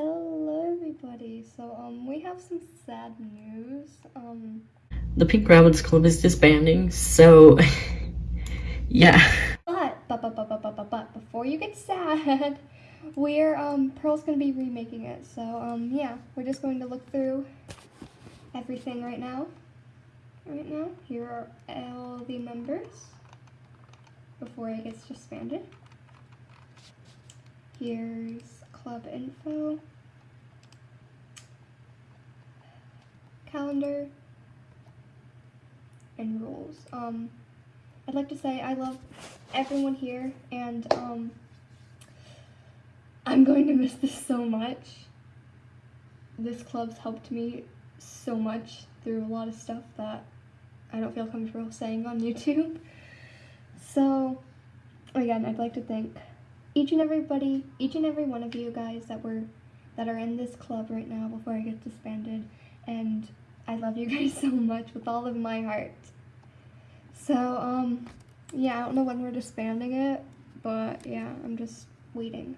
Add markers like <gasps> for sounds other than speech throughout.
Hello everybody. So um we have some sad news. Um The Pink Rabbits Club is disbanding, so <laughs> yeah. but but but but but but but, but before you get sad, <laughs> we're um Pearl's gonna be remaking it. So um yeah, we're just going to look through everything right now. Right now, here are all the members before it gets disbanded. Here's club info, calendar, and rules. Um, I'd like to say I love everyone here, and um, I'm going to miss this so much. This club's helped me so much through a lot of stuff that I don't feel comfortable saying on <laughs> YouTube. So, again, I'd like to thank each and everybody, each and every one of you guys that were that are in this club right now before I get disbanded. And I love you <laughs> guys so much with all of my heart. So, um, yeah, I don't know when we're disbanding it, but yeah, I'm just waiting.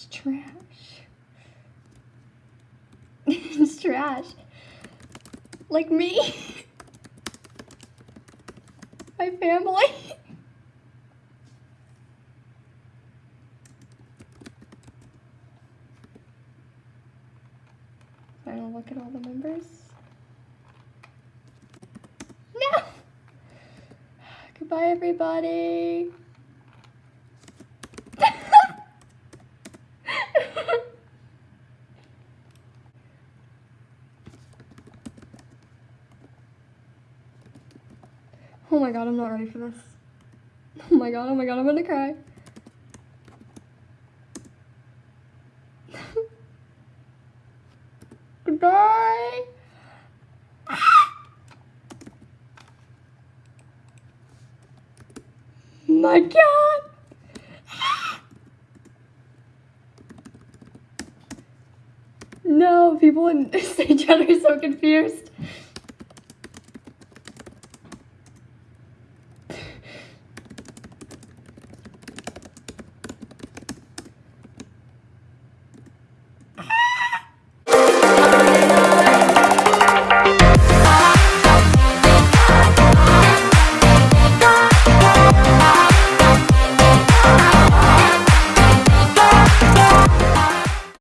It's trash. <laughs> it's trash. Like me. <laughs> My family. <laughs> Final look at all the members. No! <sighs> Goodbye, everybody. Oh my god, I'm not ready for this. Oh my god, oh my god, I'm gonna cry. <laughs> Goodbye! <gasps> my god! <gasps> no, people in <laughs> St. John are so confused.